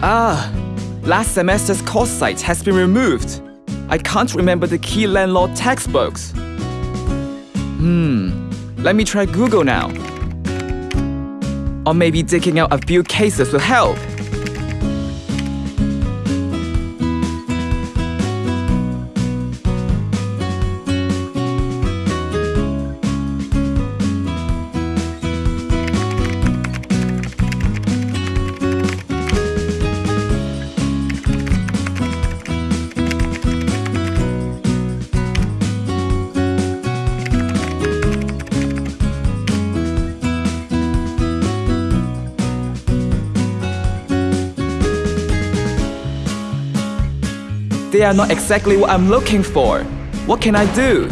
Ah, last semester's course site has been removed. I can't remember the key landlord textbooks. Hmm, let me try Google now. Or maybe digging out a few cases will help. They are not exactly what I'm looking for. What can I do?